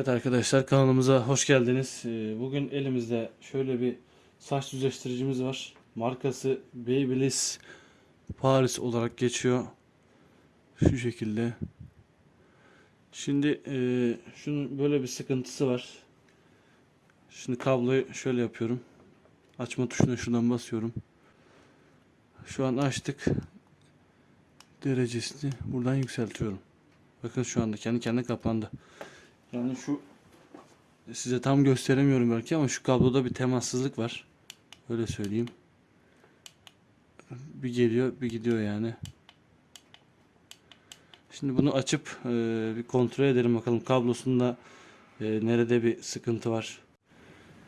Evet arkadaşlar kanalımıza hoş geldiniz. Ee, Bugün elimizde şöyle bir saç düzleştiricimiz var. Markası Babyliss Paris olarak geçiyor. Şu şekilde. Şimdi e, şunun böyle bir sıkıntısı var. Şimdi kabloyu şöyle yapıyorum. Açma tuşuna şuradan basıyorum. Şu an açtık. Derecesini buradan yükseltiyorum. Bakın şu anda kendi kendine kapandı. Yani şu size tam gösteremiyorum belki ama şu kabloda bir temassızlık var. Öyle söyleyeyim. Bir geliyor, bir gidiyor yani. Şimdi bunu açıp e, bir kontrol edelim bakalım kablosunda e, nerede bir sıkıntı var.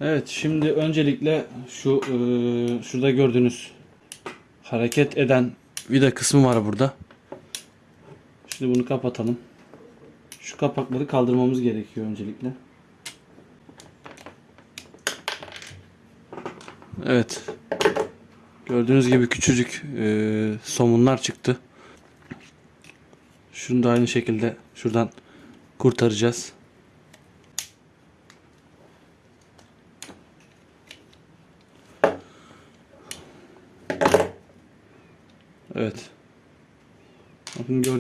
Evet, şimdi öncelikle şu e, şurada gördüğünüz hareket eden vida kısmı var burada. Şimdi bunu kapatalım. Şu kapakları kaldırmamız gerekiyor öncelikle. Evet. Gördüğünüz gibi küçücük e, somunlar çıktı. Şunu da aynı şekilde şuradan kurtaracağız. Evet.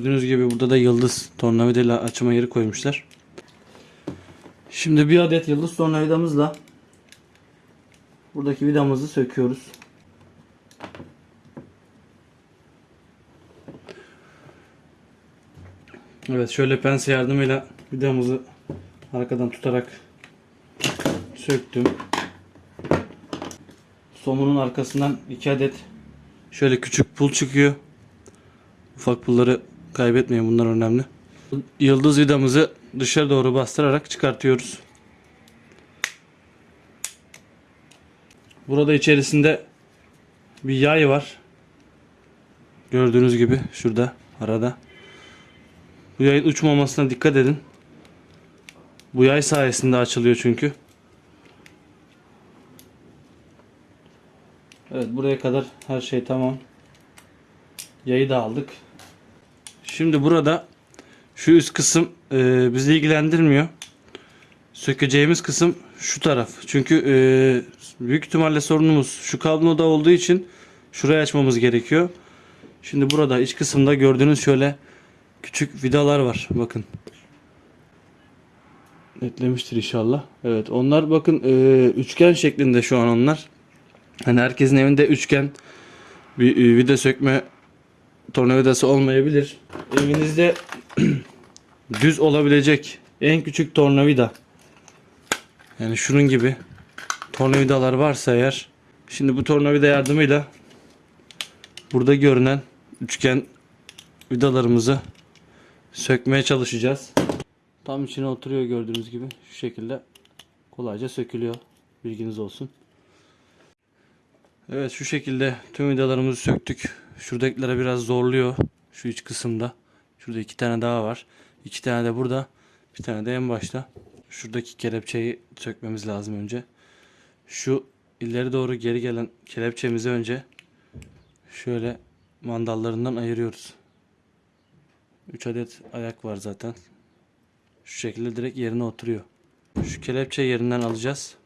Gördüğünüz gibi burada da yıldız tornavidayla açma yeri koymuşlar. Şimdi bir adet yıldız tornavidamızla buradaki vidamızı söküyoruz. Evet şöyle pense yardımıyla vidamızı arkadan tutarak söktüm. Somunun arkasından iki adet şöyle küçük pul çıkıyor. Ufak pulları kaybetmeyin bunlar önemli. Yıldız vidamızı dışarı doğru bastırarak çıkartıyoruz. Burada içerisinde bir yay var. Gördüğünüz gibi şurada arada. Bu yayın uçmamasına dikkat edin. Bu yay sayesinde açılıyor çünkü. Evet buraya kadar her şey tamam. Yayı da aldık. Şimdi burada şu üst kısım e, bizi ilgilendirmiyor. Sökeceğimiz kısım şu taraf. Çünkü e, büyük ihtimalle sorunumuz şu kabloda olduğu için şurayı açmamız gerekiyor. Şimdi burada iç kısımda gördüğünüz şöyle küçük vidalar var. Bakın. Netlemiştir inşallah. Evet onlar bakın e, üçgen şeklinde şu an onlar. Hani herkesin evinde üçgen bir e, vida sökme tornavidası olmayabilir. Evinizde düz olabilecek en küçük tornavida yani şunun gibi tornavidalar varsa eğer şimdi bu tornavida yardımıyla burada görünen üçgen vidalarımızı sökmeye çalışacağız. Tam içine oturuyor gördüğünüz gibi şu şekilde kolayca sökülüyor. Bilginiz olsun. Evet şu şekilde tüm vidalarımızı söktük. Şuradakilere biraz zorluyor. Şu iç kısımda. Şurada iki tane daha var. İki tane de burada. Bir tane de en başta. Şuradaki kelepçeyi sökmemiz lazım önce. Şu ileri doğru geri gelen kelepçemizi önce şöyle mandallarından ayırıyoruz. 3 adet ayak var zaten. Şu şekilde direkt yerine oturuyor. Şu kelepçe yerinden alacağız.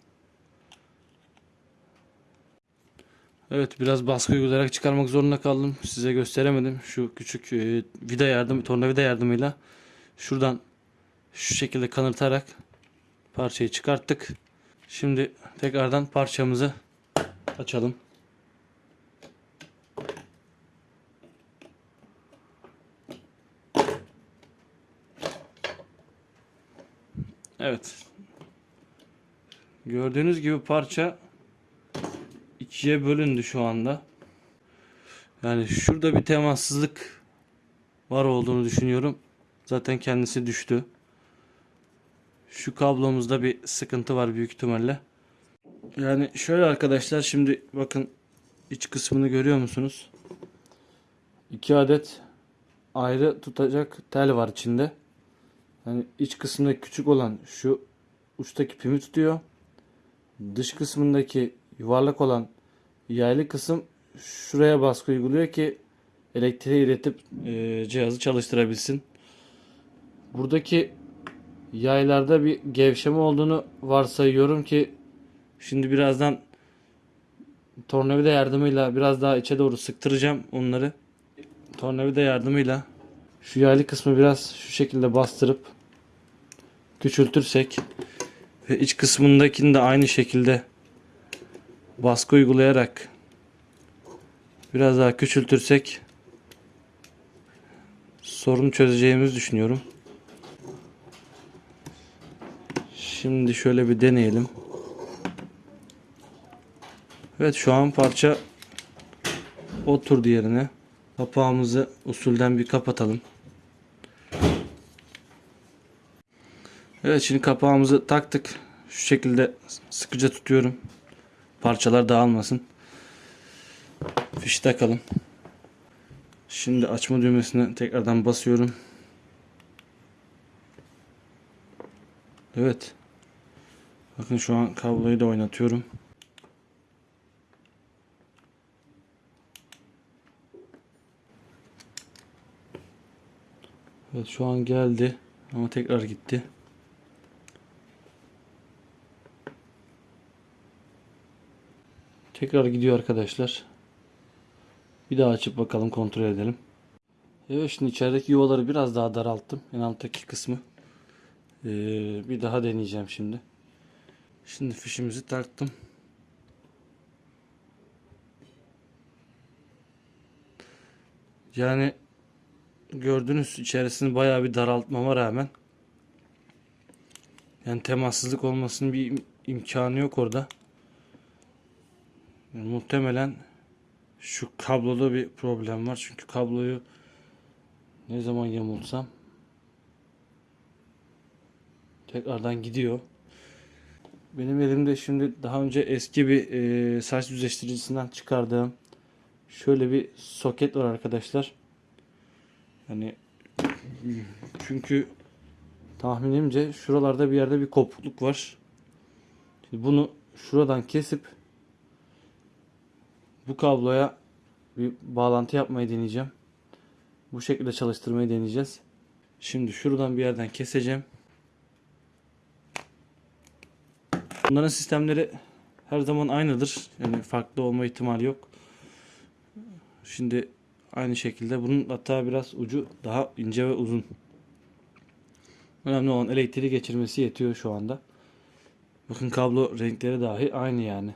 Evet biraz baskı uygulayarak çıkarmak zorunda kaldım. Size gösteremedim. Şu küçük e, vida yardım, tornavida yardımıyla şuradan şu şekilde kanırtarak parçayı çıkarttık. Şimdi tekrardan parçamızı açalım. Evet. Gördüğünüz gibi parça ikiye bölündü şu anda. Yani şurada bir temassızlık var olduğunu düşünüyorum. Zaten kendisi düştü. Şu kablomuzda bir sıkıntı var büyük ihtimalle. Yani şöyle arkadaşlar şimdi bakın iç kısmını görüyor musunuz? İki adet ayrı tutacak tel var içinde. Yani iç kısımda küçük olan şu uçtaki pimi tutuyor. Dış kısmındaki yuvarlak olan yaylı kısım şuraya baskı uyguluyor ki elektriği iletip e, cihazı çalıştırabilsin. Buradaki yaylarda bir gevşeme olduğunu varsayıyorum ki şimdi birazdan tornavida yardımıyla biraz daha içe doğru sıktıracağım onları. Tornavida yardımıyla şu yaylı kısmı biraz şu şekilde bastırıp küçültürsek ve iç kısmındakini de aynı şekilde baskı uygulayarak biraz daha küçültürsek sorunu çözeceğimizi düşünüyorum. Şimdi şöyle bir deneyelim. Evet şu an parça oturdu yerine. Kapağımızı usulden bir kapatalım. Evet şimdi kapağımızı taktık. Şu şekilde sıkıca tutuyorum. Parçalar dağılmasın. Fişi takalım. Şimdi açma düğmesine tekrardan basıyorum. Evet. Bakın şu an kabloyu da oynatıyorum. Evet şu an geldi ama tekrar gitti. Tekrar gidiyor arkadaşlar. Bir daha açıp bakalım kontrol edelim. Evet şimdi içerideki yuvaları biraz daha daralttım. En alttaki kısmı. Ee, bir daha deneyeceğim şimdi. Şimdi fişimizi taktım. Yani gördüğünüz içerisini bayağı bir daraltmama rağmen yani temassızlık olmasının bir im- imkanı yok orada. Muhtemelen şu kabloda bir problem var. Çünkü kabloyu ne zaman yamultsam tekrardan gidiyor. Benim elimde şimdi daha önce eski bir e, saç düzleştiricisinden çıkardığım şöyle bir soket var arkadaşlar. Hani çünkü tahminimce şuralarda bir yerde bir kopukluk var. Şimdi bunu şuradan kesip bu kabloya bir bağlantı yapmayı deneyeceğim. Bu şekilde çalıştırmayı deneyeceğiz. Şimdi şuradan bir yerden keseceğim. Bunların sistemleri her zaman aynıdır. Yani farklı olma ihtimali yok. Şimdi aynı şekilde bunun hatta biraz ucu daha ince ve uzun. Önemli olan elektriği geçirmesi yetiyor şu anda. Bakın kablo renkleri dahi aynı yani.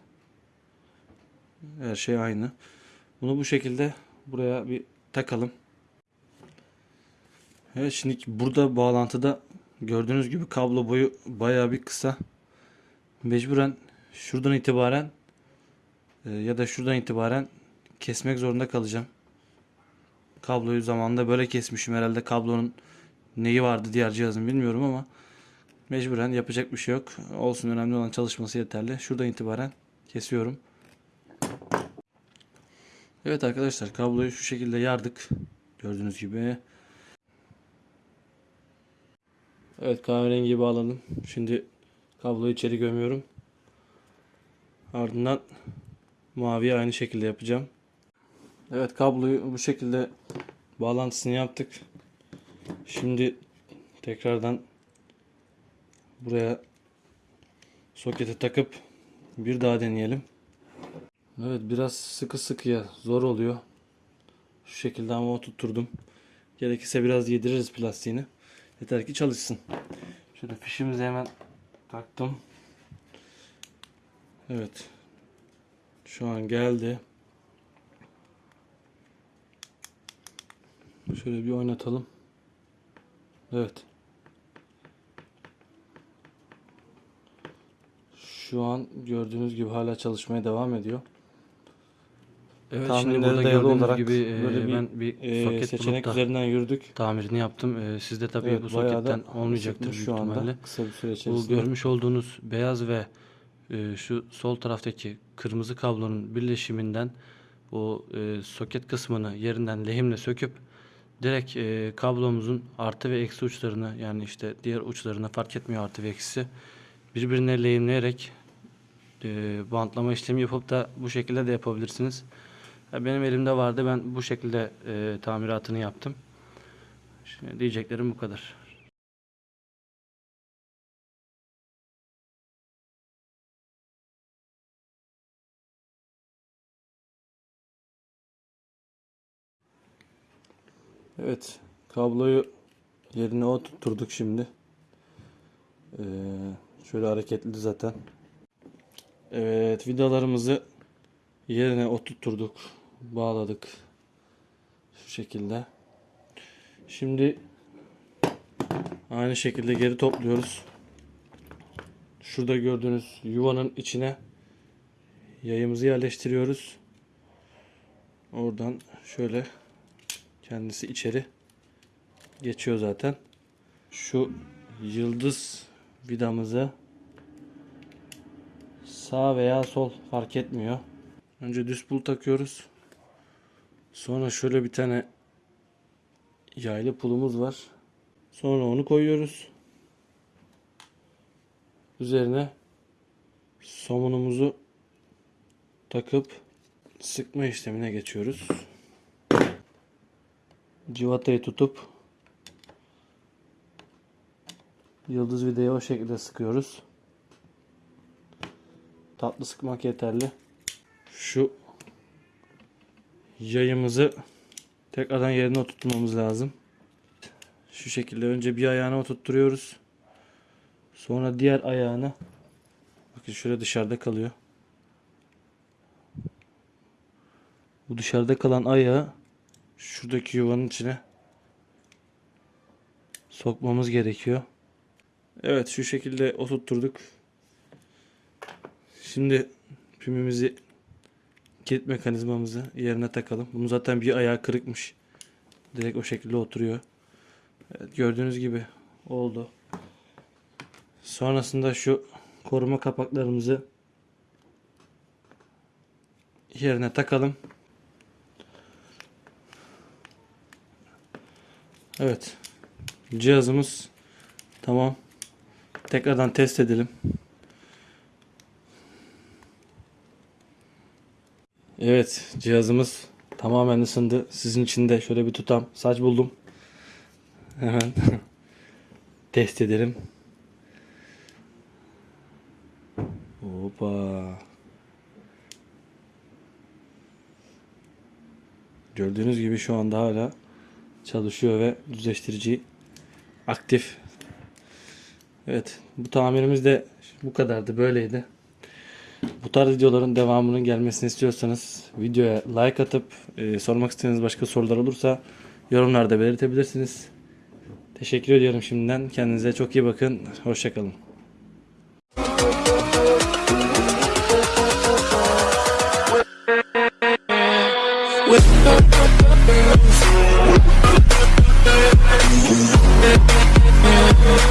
Her şey aynı. Bunu bu şekilde buraya bir takalım. Evet şimdi burada bağlantıda gördüğünüz gibi kablo boyu bayağı bir kısa. Mecburen şuradan itibaren e, ya da şuradan itibaren kesmek zorunda kalacağım. Kabloyu zamanında böyle kesmişim herhalde kablonun neyi vardı diğer cihazın bilmiyorum ama mecburen yapacak bir şey yok. Olsun önemli olan çalışması yeterli. Şuradan itibaren kesiyorum. Evet arkadaşlar kabloyu şu şekilde yardık. Gördüğünüz gibi. Evet kahverengiyi bağladım. Şimdi kabloyu içeri gömüyorum. Ardından maviye aynı şekilde yapacağım. Evet kabloyu bu şekilde bağlantısını yaptık. Şimdi tekrardan buraya sokete takıp bir daha deneyelim. Evet biraz sıkı sıkıya zor oluyor. Şu şekilde ama oturtturdum. Gerekirse biraz yediririz plastiğini. Yeter ki çalışsın. Şöyle fişimizi hemen taktım. Evet. Şu an geldi. Şöyle bir oynatalım. Evet. Şu an gördüğünüz gibi hala çalışmaya devam ediyor. Evet Tahminlere şimdi burada dayalı gördüğünüz olarak gibi e, böyle bir, ben bir Ee, soket seçenek bulup da üzerinden yürüdük. tamirini yaptım. E, sizde tabii Evet, bu bayağı soketten olmayacaktır büyük şu anda ihtimalle. kısa bir süre Bu içerisinde. görmüş olduğunuz beyaz ve e, şu sol taraftaki kırmızı kablonun birleşiminden o e, soket kısmını yerinden lehimle söküp direkt e, kablomuzun artı ve eksi uçlarını yani işte diğer uçlarını fark etmiyor artı ve eksisi birbirine lehimleyerek e, bantlama işlemi yapıp da bu şekilde de yapabilirsiniz. Benim elimde vardı. Ben bu şekilde e, tamiratını yaptım. Şimdi diyeceklerim bu kadar. Evet. Kabloyu yerine oturturduk şimdi. Ee, şöyle hareketli zaten. Evet. Vidalarımızı yerine oturturduk bağladık. Şu şekilde. Şimdi aynı şekilde geri topluyoruz. Şurada gördüğünüz yuvanın içine yayımızı yerleştiriyoruz. Oradan şöyle kendisi içeri geçiyor zaten. Şu yıldız vidamızı sağ veya sol fark etmiyor. Önce düz pul takıyoruz. Sonra şöyle bir tane yaylı pulumuz var. Sonra onu koyuyoruz. Üzerine somunumuzu takıp sıkma işlemine geçiyoruz. Civatayı tutup yıldız vidayı o şekilde sıkıyoruz. Tatlı sıkmak yeterli. Şu yayımızı tekrardan yerine oturtmamız lazım. Şu şekilde önce bir ayağını oturtturuyoruz. Sonra diğer ayağını bakın şöyle dışarıda kalıyor. Bu dışarıda kalan ayağı şuradaki yuvanın içine sokmamız gerekiyor. Evet şu şekilde oturtturduk. Şimdi pimimizi kilit mekanizmamızı yerine takalım. Bunun zaten bir ayağı kırıkmış. Direkt o şekilde oturuyor. Evet, gördüğünüz gibi oldu. Sonrasında şu koruma kapaklarımızı yerine takalım. Evet. Cihazımız tamam. Tekrardan test edelim. Evet, cihazımız tamamen ısındı. Sizin için de şöyle bir tutam saç buldum. Hemen test edelim. Hoppa. Gördüğünüz gibi şu anda hala çalışıyor ve düzleştirici aktif. Evet, bu tamirimiz de bu kadardı, böyleydi. Bu tarz videoların devamının gelmesini istiyorsanız videoya like atıp e, sormak istediğiniz başka sorular olursa yorumlarda belirtebilirsiniz. Teşekkür ediyorum şimdiden. Kendinize çok iyi bakın. Hoşçakalın. With